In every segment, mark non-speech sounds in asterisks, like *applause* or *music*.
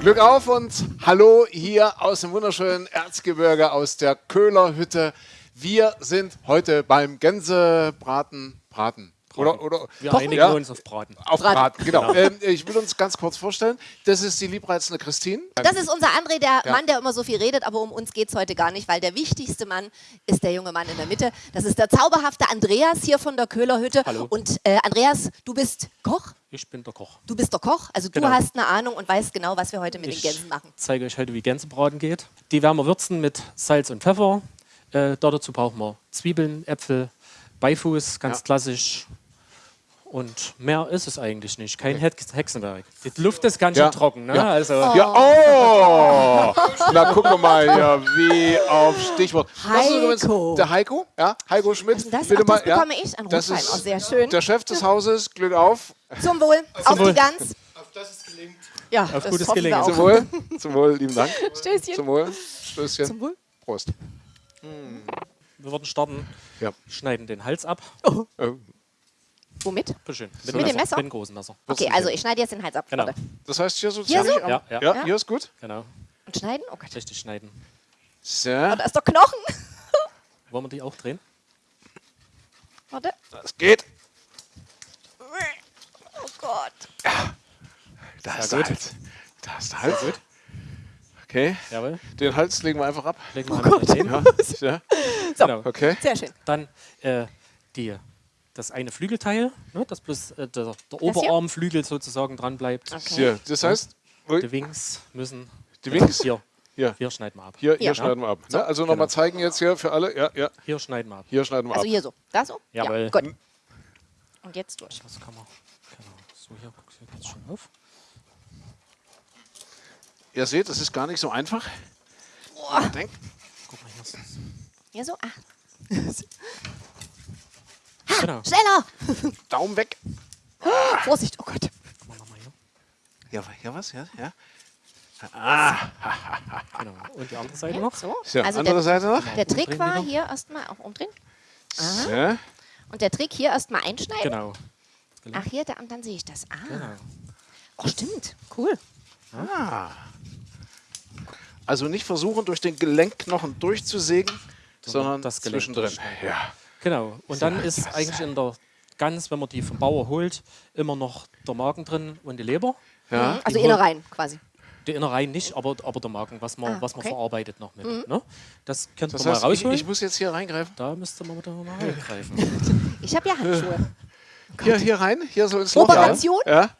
Glück auf und hallo hier aus dem wunderschönen Erzgebirge, aus der Köhler Hütte. Wir sind heute beim Gänsebraten, Braten. Oder, oder Wir Doch, einigen ja, uns auf Braten. auf Braten. Braten. Genau. Ähm, ich will uns ganz kurz vorstellen. Das ist die liebreizende Christine. Das ist unser André, der Ja. Mann, der immer so viel redet, aber um uns geht es heute gar nicht, weil der wichtigste Mann ist der junge Mann in der Mitte. Das ist der zauberhafte Andreas hier von der Köhlerhütte. Hallo. Und äh, Andreas, du bist Koch? Ich bin der Koch. Du bist der Koch, also du Genau. hast eine Ahnung und weißt genau, was wir heute mit Ich den Gänsen machen. zeige euch heute, wie Gänsebraten geht. Die werden wir würzen mit Salz und Pfeffer. Äh, dazu brauchen wir Zwiebeln, Äpfel, Beifuß, ganz Ja. klassisch. Und mehr ist es eigentlich nicht. Kein Hex Hexenwerk. Die Luft ist ganz schön Ja. trocken. Ne? Ja. Also, Ja, oh! Na, gucken wir mal hier, wie auf Stichwort. Heiko. der Heiko, ja, Heiko Schmidt. Das? Bitte Ach, das mal, ja. bekomme ich, ein Das ist Oh, sehr schön. Der Chef des Hauses, Glück auf. Zum Wohl, auf Wohl. die Gans. Auf das es gelingt. Ja, Auf das gutes Gelingen. auch. Zum Wohl. Zum Wohl, lieben Dank. Stößchen. Zum Wohl. Stößchen. Zum Wohl. Prost. wir würden starten, Ja. schneiden den Hals ab. Oh. Womit? Bitte schön. Mit dem Messer? Mit dem großen Messer. Okay, also ich schneide jetzt den Hals ab. Genau. Das heißt hier so Hier ziemlich so? Ja, ja. ja, Ja. hier ist gut. Genau. Und schneiden? Oh Gott. Richtig schneiden. So, Oh, da ist doch Knochen. *laughs* Wollen wir die auch drehen? Warte. das geht. Oh Gott. Da ist der gut. Hals. Da ist der Hals. gut. Okay. Jawohl. Den Hals legen wir einfach ab. Legen wir oh hin. Ja. ja. Genau. Okay. Sehr schön. Dann äh, die, das eine Flügelteil, ne, das bloß äh, der, der? Oberarmflügel sozusagen dran bleibt. Okay. Hier. Das heißt, Die Wings müssen. Die Wings? Hier. Hier. Hier schneiden wir ab. hier, hier Ja. schneiden wir ab. Ne? Also nochmal genau. zeigen jetzt hier für alle. Ja, ja. Hier schneiden wir ab. Hier schneiden wir Also ab. hier so. Da so? Jawohl. Ja, gut. Und jetzt durch. Das kann man. Genau. So, hier guckst du jetzt schon auf. Ihr seht, es ist gar nicht so einfach. Boah. Denk. Guck mal, hier. Hier so. Ah, *laughs* Genau. schneller! Daumen weg. Vorsicht. Oh Gott. Ja, hier was? Ja, ja. Genau. Und die andere Seite noch. So. So, Also andere der, Seite noch. der Trick Umdrehen war hier erstmal auch umdrehen. So. Und der Trick hier erstmal einschneiden. Genau. Ach, hier, da, und dann sehe ich das. Ah. genau. Oh, stimmt. Cool. Also nicht versuchen, durch den Gelenkknochen durchzusägen, sondern das Gelenk zwischendrin. Ja. Genau. Und dann ist eigentlich in der Gans, wenn man die vom Bauer holt, immer noch der Magen drin und die Leber. Ja. Also Die Innereien quasi. Die Innereien nicht, aber, aber der Magen, was man, Ah, was man okay. verarbeitet noch mit. Ne? Das könnt Das ihr mal heißt, ich, rausholen. ich muss jetzt hier reingreifen. da müsste man wieder mal reingreifen. Ich habe ja Handschuhe. Hier, hier rein, hier so ins Loch. Operation? Ja.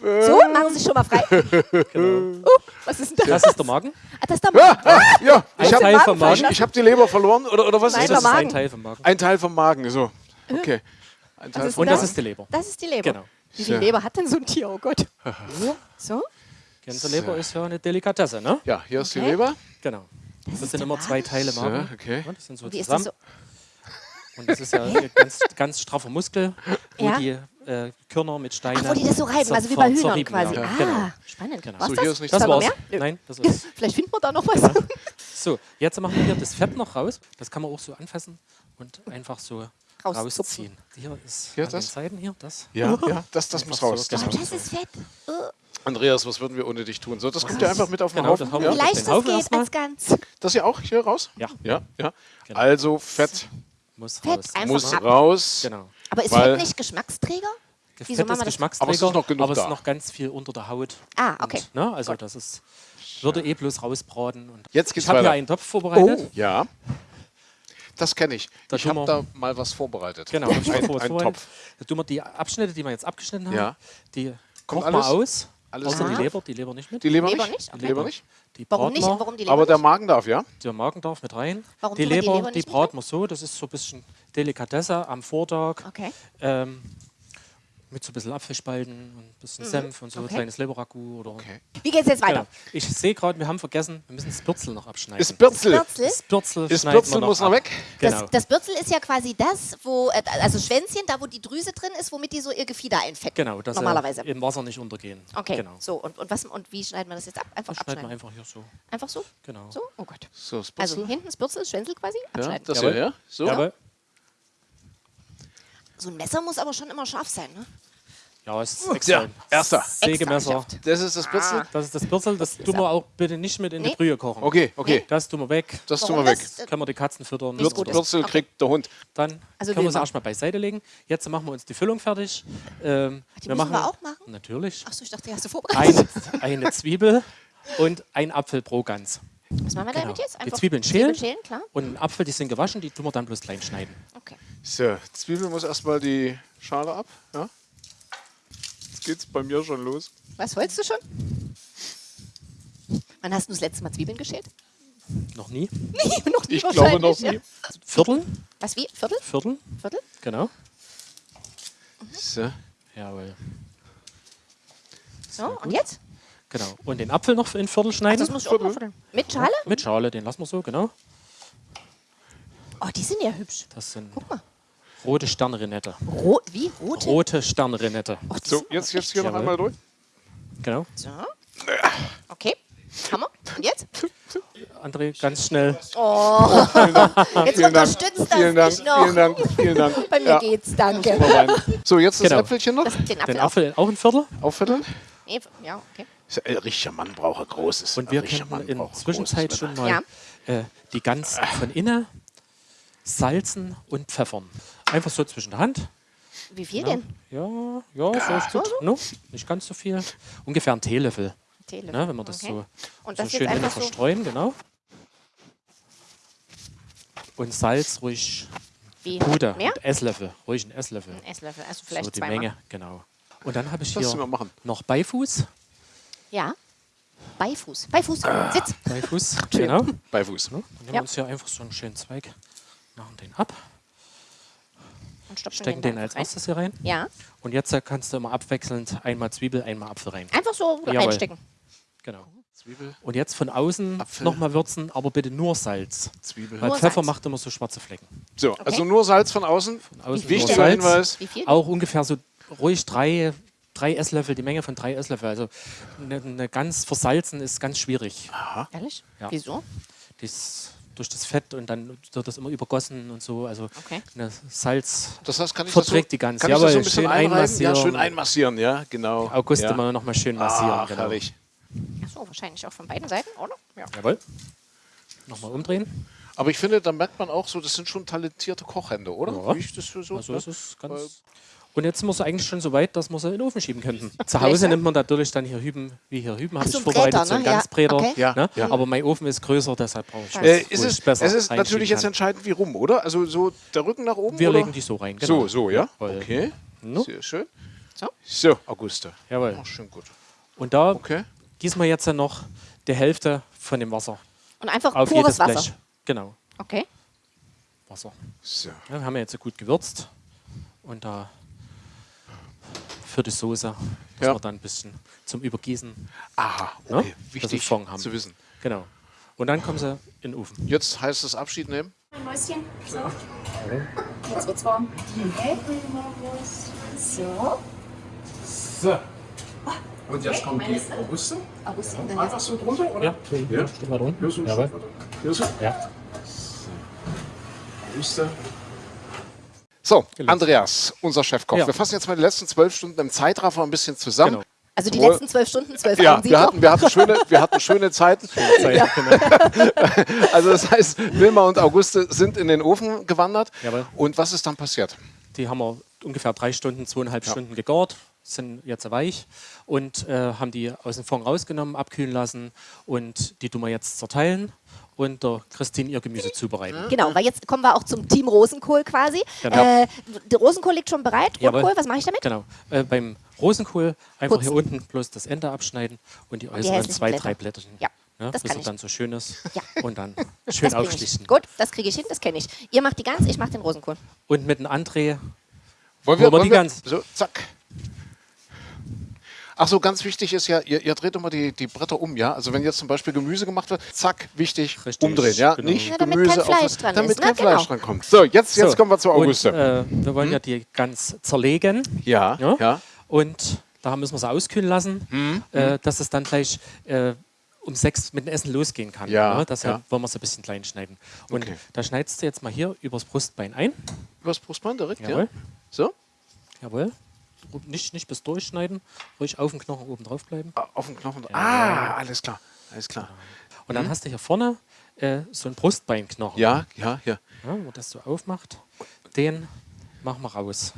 So, machen Sie sich schon mal frei. *laughs* genau. Oh, was ist denn das? Das ist der Magen. Ah, das ist der Ja, Magen. ah, ja. Ich habe Teil vom Magen. ich, ich hab die Leber verloren oder, oder was Nein, ist Das das? ist Magen. ein Teil vom Magen. Ein Teil vom Magen, so. Okay. Ein Teil vom Und das das? ist die Leber. Das ist die Leber. Genau. Wie viel Ja. Leber hat denn so ein Tier? Oh Gott. *laughs* So? Gänseleber ist ja eine Delikatesse, ne? Ja, hier ist die Okay. Leber. Genau. Das, ist sind immer zwei Teile So, Magen. okay. Ja, das sind so Und wie ist das zusammen. so? Und das ist ja *laughs* ein ganz, ganz straffer Muskel, wo Ja. die äh, Körner mit Steinen. Ach, wo die das so reiben, also wie bei Hühnern zerrieben quasi. werden. Ah, Genau. spannend. Genau. Was So, das? hier ist nicht Das war's. mehr? Nein, das ist. Vielleicht finden wir da noch was. So, jetzt machen wir hier das Fett noch raus. Das kann man auch so anfassen und einfach so rausziehen. Hier ist Hier an das? den Seiten hier das. Ja, *laughs* ja, das, das muss so, raus. Das genau. Das ist fett. Oh, Andreas, was würden wir ohne dich tun? So, das kommt ja einfach mit auf den Genau, Haufen. das haben wie wir Ja? auf leicht den das Haufen geht als Gans. Das hier auch hier raus? Ja, Ja, ja. Genau. Also Fett muss Fett raus. einfach muss raus. Genau. Aber ist Weil- Fett nicht Geschmacksträger? Das Wieso Fett machen ist? Geschmacksträger, Aber es ist noch genug aber es da. ist noch ganz viel unter der Haut. Ah, okay. Und, ne, also das ist, würde eh bloß rausbraten. Und Jetzt geht's ich habe hier einen Topf vorbereitet. Ja. Das kenne ich. Da ich habe wir- da mal was vorbereitet. Genau, ich ein, vor- ein. Topf. Da tun wir die Abschnitte, die wir jetzt abgeschnitten haben, Ja. die Kommt kochen wir aus. Alles außer die Leber, die Leber nicht mit. Die Leber, Leber nicht? nicht? Die Okay. Leber nicht? Die Warum braten nicht? Warum die Leber Aber der? Magen darf, ja? Der Magen darf mit rein. Warum die wir die Leber, Leber die braten wir so, das ist so ein bisschen Delikatesse am Vortag. Okay. Ähm, mit so ein bisschen Apfelspalten und ein bisschen Senf und so, Mhm. Okay. ein kleines Leberragout oder. Okay. Wie geht's jetzt weiter? Genau. Ich sehe gerade, wir haben vergessen, wir müssen das Bürzel noch abschneiden. Ist Bürzel. Bürzel? das Bürzel, Ist schneiden Bürzel wir noch muss noch weg? Genau. Das, das Bürzel ist ja quasi das, wo, äh, also Schwänzchen, da wo die Drüse drin ist, womit die so ihr Gefieder einfetten. genau, dass sie Normalerweise. im Wasser nicht untergehen. Okay, Genau. so. Und, und, was, und wie schneiden wir das jetzt ab? Einfach Das schneiden wir abschneiden. einfach hier so. Einfach so? Genau. So? Oh Gott. So, das Also Bürzel. hinten das Bürzel, Schwänzel quasi, ja, abschneiden. das Jawohl. hier, ja? So? Jawohl. So ein Messer muss aber schon immer scharf sein, ne? Ja, ist extra. Ja, erster. Sägemesser. Das ist das Bürzel? Das ist das Bürzel, das tun wir auch bitte nicht mit in die Nee. Brühe kochen. Okay, okay. Das tun wir weg. Das tun wir weg. das, äh, Können wir die Katzen füttern. Ist. Bürzel kriegt der Hund. Dann Also können wir man. erstmal beiseite legen. Jetzt machen wir uns die Füllung fertig. Ähm, die müssen wir auch machen? Natürlich. Achso, ich dachte, die hast du vorbereitet. Eine, *laughs* eine Zwiebel und ein Apfel pro Gans. Was machen wir Genau. damit jetzt? Die Zwiebeln schälen. Zwiebeln schälen, klar. Und einen Apfel, die sind gewaschen, die tun wir dann bloß klein schneiden. Okay. So, Zwiebel muss erstmal die Schale ab. Ja. Jetzt geht's bei mir schon los. Was wolltest du schon? Wann hast du das letzte Mal Zwiebeln geschält? Noch nie. *laughs* Nee, noch nie Ich glaube noch nie. Ja. Vierteln. Was, wie? Viertel? Vierteln. Viertel? Genau. So. Jawohl. So, und jetzt? Genau. Und den Apfel noch in Viertel Ach, schneiden. das muss ich auch mal vierteln. Mit Schale? Mit Schale, den lassen wir so, genau. Oh, die sind ja hübsch. Das sind Guck mal. Rote Sternrenette. Rot, wie? Rote? Rote Sternrenette. Oh, So, jetzt, jetzt hier noch einmal durch. Genau. So. Okay. Hammer. Und jetzt? André, ganz schnell. Jetzt Vielen Dank. unterstützt das Vielen Dank. mich noch. Vielen Dank. Vielen Dank. *laughs* Bei mir Ja. geht's, danke. So, jetzt das Genau. Äpfelchen noch. Das, den Den Apfel auch. Apfel auch ein Viertel. Auffitteln. Nee, Ja, okay. Ein richtiger Mann braucht ein großes. Und wir ein können in ein Zwischenzeit schon mal äh, die Gans von innen salzen und pfeffern. Einfach so zwischen der Hand. Wie viel Ja, denn? ja, ja so ist gut. No, nicht ganz so viel. Ungefähr ein Teelöffel. Teelöffel. Ne, wenn wir das Okay. so, Und so das schön einfach so. verstreuen, genau. Und Salz ruhig Wie? Puder, Mehr? mit Esslöffel, ruhig ein Esslöffel. Ein Esslöffel, also So vielleicht die zweimal. Menge, genau. Und dann habe ich Das hier noch Beifuß. Ja. Beifuß. Beifuß. Ah. Sitz. Beifuß, genau. Und Bei Fuß. nehmen wir Ja. uns hier einfach so einen schönen Zweig, machen den ab, Und stopfen stecken da den als rein. erstes hier rein. Ja. Und jetzt äh, kannst du immer abwechselnd einmal Zwiebel, einmal Apfel rein. Einfach so Jawohl. reinstecken. Genau. Zwiebel, Und jetzt von außen nochmal würzen, aber bitte nur Salz. Zwiebel. Weil Nur Pfeffer Salz. macht immer so schwarze Flecken. So, also nur Salz von außen. Außen nur Wichtiger Salz. Hinweis. Wie viel? Auch ungefähr so ruhig drei, drei Esslöffel, die Menge von drei Esslöffel. Also eine, eine ganz versalzen ist ganz schwierig. Ehrlich? Ja. Wieso? Das, durch das Fett und dann wird das immer übergossen und so. Also Okay. eine Salz Das heißt, kann ich Verträgt das so, die Gans. Kann ich das so ein bisschen schön einreiben? Ja, einmassieren. schön einmassieren, ja, genau. August ja. immer noch mal schön massieren. Ach, genau. herrlich. Achso, wahrscheinlich auch von beiden Seiten, oder? Ja. Jawohl. Nochmal umdrehen. Aber ich finde, da merkt man auch so, das sind schon talentierte Kochhände, oder? Ja. Wie ich das so, so Also ne? es ist Weil- ganz. Und jetzt sind wir so eigentlich schon so weit, dass wir sie in den Ofen schieben könnten. *laughs* Zu Hause nimmt man natürlich dann hier Hüben, wie hier Hüben, habe so, ich vorbereitet, Bräter, so ein ne? Ja, Ganzbräter. okay. Ja, Ne? ja. Aber mein Ofen ist größer, deshalb brauche ich Äh, was, ist wo es, ich besser es ist natürlich jetzt entscheidend, wie rum, oder? Also so der Rücken nach oben? Wir oder? legen die so rein. Genau. So, so, ja? Okay. No? Sehr schön. So. So, Auguste. Jawohl. Oh, schön gut. Und da Okay. gießen wir jetzt dann noch die Hälfte von dem Wasser Und einfach auf pures jedes Wasser. Blech. Genau, Okay. Wasser. So. Wir haben ja jetzt gut gewürzt. Und da für die Soße müssen Ja. wir dann ein bisschen zum Übergießen. Aha, Ne? okay. Dass wir Wichtig Fond haben. zu wissen. Genau. Und dann kommen sie in den Ofen. Jetzt heißt es Abschied nehmen. Ein Mäuschen. So. Jetzt wird's warm. Groß. So. So. Und jetzt kommt die Auguste. August Einfach so drunter, oder? Ja, ja. steht mal drunter. Hier so ein Jawohl. Stück, oder? Hier so. Ja. Auguste. So, Andreas, unser Chefkoch. Ja. Wir fassen jetzt mal die letzten zwölf Stunden im Zeitraffer ein bisschen zusammen. Genau. Also die Wohl- letzten zwölf Stunden, zwölf Ja, wir hatten, wir, hatten schöne, wir hatten schöne Zeiten. *laughs* Zeit, genau. *laughs* Also das heißt, Wilma und Auguste sind in den Ofen gewandert. Jawohl. Und was ist dann passiert? Die haben wir ungefähr drei Stunden, zweieinhalb Stunden gegart, sind jetzt weich und äh, haben die aus dem Fond rausgenommen, abkühlen lassen und die tun wir jetzt zerteilen und der Christine ihr Gemüse zubereiten. Genau, weil jetzt kommen wir auch zum Team Rosenkohl quasi. Genau. Äh, der Rosenkohl liegt schon bereit. Jawohl. Rotkohl, was mache ich damit? Genau. Äh, beim Rosenkohl einfach Putzen. hier unten bloß das Ende abschneiden und die äußeren hässlichen zwei, Blätter. drei Blätterchen. Ja, Ne, das bis kann er ich. dann so schön ist Ja. und dann schön aufschlichten. Gut, das kriege ich hin, das kenne ich. Ihr macht die Gans, ich mache den Rosenkohl. Und mit dem André Wollen Holen wir die Gans. So, zack. Ach so, ganz wichtig ist ja, ihr, ihr dreht immer die, die Bretter um, ja? Also wenn jetzt zum Beispiel Gemüse gemacht wird, zack, wichtig, Richtig, umdrehen, ja? genau. Nicht Ja, damit Gemüse kein Fleisch auf, dran damit ist, ne? kein Fleisch Genau. dran kommt. So, jetzt, jetzt So, kommen wir zu Auguste. Und, äh, wir wollen ja die ganz zerlegen. ja, Ja? ja. Und da müssen wir sie auskühlen lassen, Mhm. äh, dass es dann gleich äh, um sechs mit dem Essen losgehen kann. Ja, Ne? Deshalb ja. wollen wir es ein bisschen klein schneiden. Und Okay. da schneidest du jetzt mal hier übers Brustbein ein. Übers Brustbein direkt, Jawohl. ja? So? Jawohl. Nicht, nicht bis durchschneiden, ruhig auf den Knochen oben drauf bleiben. Ah, Auf den Knochen. Ah, alles klar. Alles klar. Und dann hast du hier vorne äh, so einen Brustbeinknochen. Ja, ja, ja. Ja, wo das so aufmacht, den machen wir raus.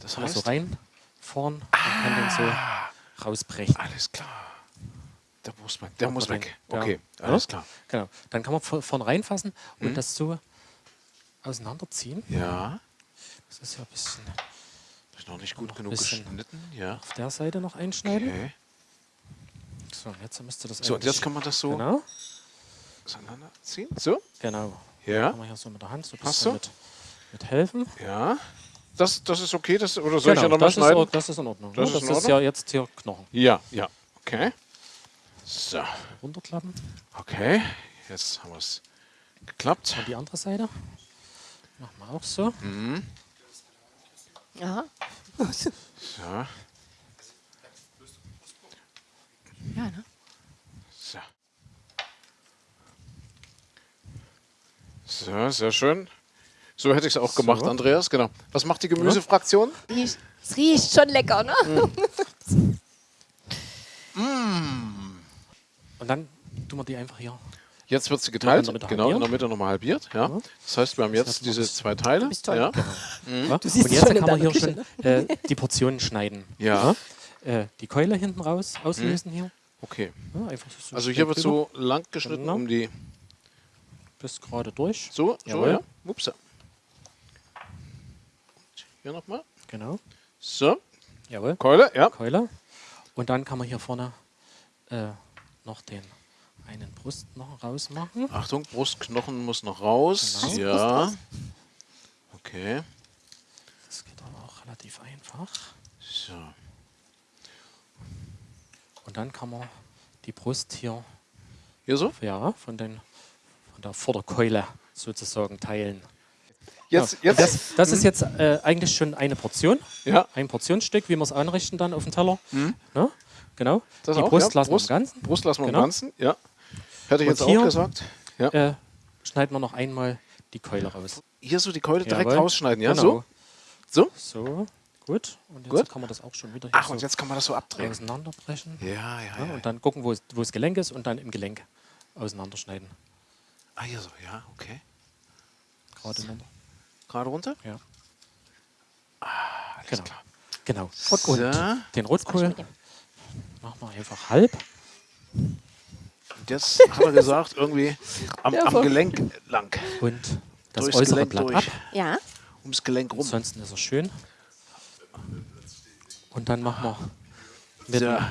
Das man heißt, rein, vorn und kann den so rausbrechen. alles klar. Der Brustbein, der muss weg. ja. Okay, Ja? alles klar. Genau. Dann kann man vor- vorn reinfassen Mhm. und das so auseinanderziehen. Ja, Das ist ja ein bisschen ist noch nicht gut Noch genug geschnitten. Ja. auf der Seite noch einschneiden. Okay. So, jetzt müsste das So, und jetzt kann man das so Genau, auseinanderziehen. So, genau. ja, Kann man hier so mit der Hand so ein bisschen mit, mit helfen. ja. Das, das ist okay, das, oder soll ich ja genau, nochmal ist, schneiden? auch- das ist in Ordnung. Das ne? ist das ist ja jetzt hier Knochen. Ja, ja. Okay. So, Runterklappen. okay. Jetzt haben wir es geklappt. Und die andere Seite. Machen wir auch so. Aha. So, Ja, ne? so. So, sehr schön. So hätte ich es auch gemacht, Andreas. Genau. Was macht die Gemüsefraktion? Es riecht schon lecker, ne? *laughs* Und dann tun wir die einfach hier. Jetzt wird sie geteilt. in der Mitte Genau, in der. Mitte nochmal halbiert. Ja. Das heißt, wir haben jetzt diese zwei Teile. bist toll. Ja. Ja? siehst und jetzt kann man hier Küche, schon äh, die Portionen schneiden. Ja. Äh, die Keule hinten raus auslösen hier. Okay. Ja, einfach so Also hier wird drüber, so lang geschnitten Genau. um die. bis gerade durch. So, so, Jawohl. ja. Ups. Hier nochmal. Genau. So, Jawohl. Keule, ja. Keule. Und dann kann man hier vorne äh, noch den einen Brustknochen rausmachen. Achtung, Brustknochen muss noch raus. Genau. Ja. Okay. Das geht aber auch relativ einfach. So. Und dann kann man die Brust hier Hier so? ja, von, den, von der Vorderkeule sozusagen teilen. Jetzt, Ja. jetzt. Das, das ist jetzt äh, eigentlich schon eine Portion. Ja. Ein Portionsstück, wie wir es anrichten dann auf dem Teller. Ne? Genau. Das die auch, Brust ja. lassen Brust, wir im Ganzen. Brust lassen wir Genau. im Ganzen, ja. Hätte ich jetzt hier- auch gesagt. Ja. Äh, schneiden wir noch einmal die Keule raus. Hier so die Keule direkt Jawohl. rausschneiden, ja? Genau. So? So? So, gut. Und jetzt Gut. kann man das auch schon wieder hier Ach, so und jetzt kann man das so abdrehen. auseinanderbrechen. Ja, ja, Ja, ja. und dann gucken, wo das Gelenk ist und dann im Gelenk auseinanderschneiden. Ah, hier so, ja, okay. Gerade runter. Gerade runter? Ja. Alles Genau. klar. Genau. So. Und den Rotkohl machen wir einfach halb. Und jetzt hat er gesagt, irgendwie am, am Gelenk lang. Und das Durchs äußere Gelenk Blatt durch. ab. Ja. Ums Gelenk rum. Ansonsten ist er schön. Und dann machen wir mit So. einem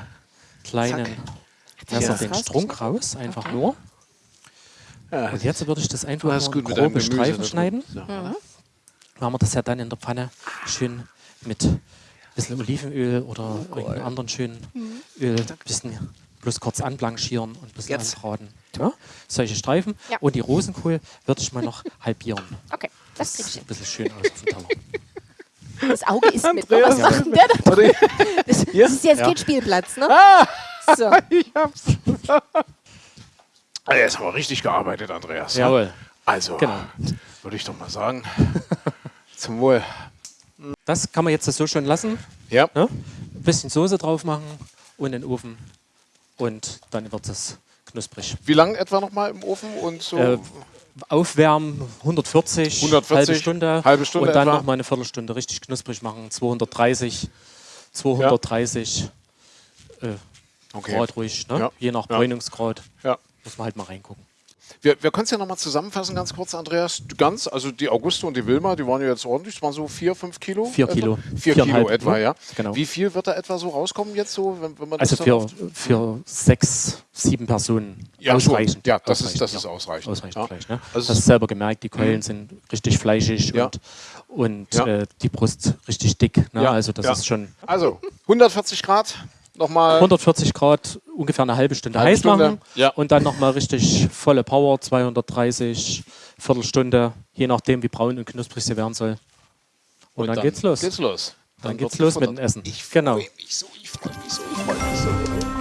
kleinen Zack. Messer Ja. den Strunk raus, einfach Okay. nur. Ja, Und jetzt würde ich das einfach nur gut in grobe Gemüse. Streifen schneiden. So. Machen wir das ja dann in der Pfanne schön mit ein bisschen Olivenöl oder irgendeinem anderen schönen Öl, ein bisschen bloß kurz anblanchieren und ein bisschen Jetzt. anbraten. Ja? Solche Streifen. Ja. Und die Rosenkohl würde ich mal noch *laughs* halbieren. Okay, das ich hin. Ein bisschen schön aus auf dem Teller. *laughs* Das Auge ist mit. Andreas, Was macht denn der da? Warte, *laughs* Das, das ist jetzt Ja. kein Spielplatz, ne? So. ich hab's. Ah, Jetzt haben wir richtig gearbeitet, Andreas. ja? Jawohl. Also, Genau. würde ich doch mal sagen. Zum Wohl. Das kann man jetzt so schon lassen. Ja. Ne? Ein bisschen Soße drauf machen und in den Ofen. Und dann wird es knusprig. Wie lange etwa noch mal im Ofen und so? Äh, aufwärmen 140, 140, halbe Stunde, halbe Stunde und dann etwa. noch mal eine Viertelstunde richtig knusprig machen. 230, 230 äh, okay. Grad ruhig, ne? Ja. je nach Ja. Bräunungsgrad. Ja. Muss man halt mal reingucken. Wir, wir können es ja noch mal zusammenfassen, ganz kurz, Andreas. Ganz, also die Auguste und die Wilma, die waren ja jetzt ordentlich. Das waren so vier, fünf Kilo. Vier etwa? Kilo. Vier Kilo Viereinhalb, etwa, ne? ja. Genau. Wie viel wird da etwa so rauskommen jetzt so, wenn, wenn man Also das für, für sechs, sieben Personen Ja, ausreichend. Ja, das ist- ausreichend, das ist ausreichend. Ausreichend Ja. Fleisch. Ne? Also Hast selber gemerkt, die Keulen sind richtig fleischig Ja. und, und Ja. äh, die Brust richtig dick. Ne? Ja, Also das ja. ist schon Also 140 Grad, nochmal. 140 Grad, ungefähr eine halbe Stunde Halbe heiß Stunde, machen ja. und dann nochmal richtig volle Power, 230, Viertelstunde, je nachdem wie braun und knusprig sie werden soll. Und, dann, geht's los. Geht's los. dann wird geht's los mit dem Essen. Ich Genau. freue mich so, ich freue mich so, ich freue mich so.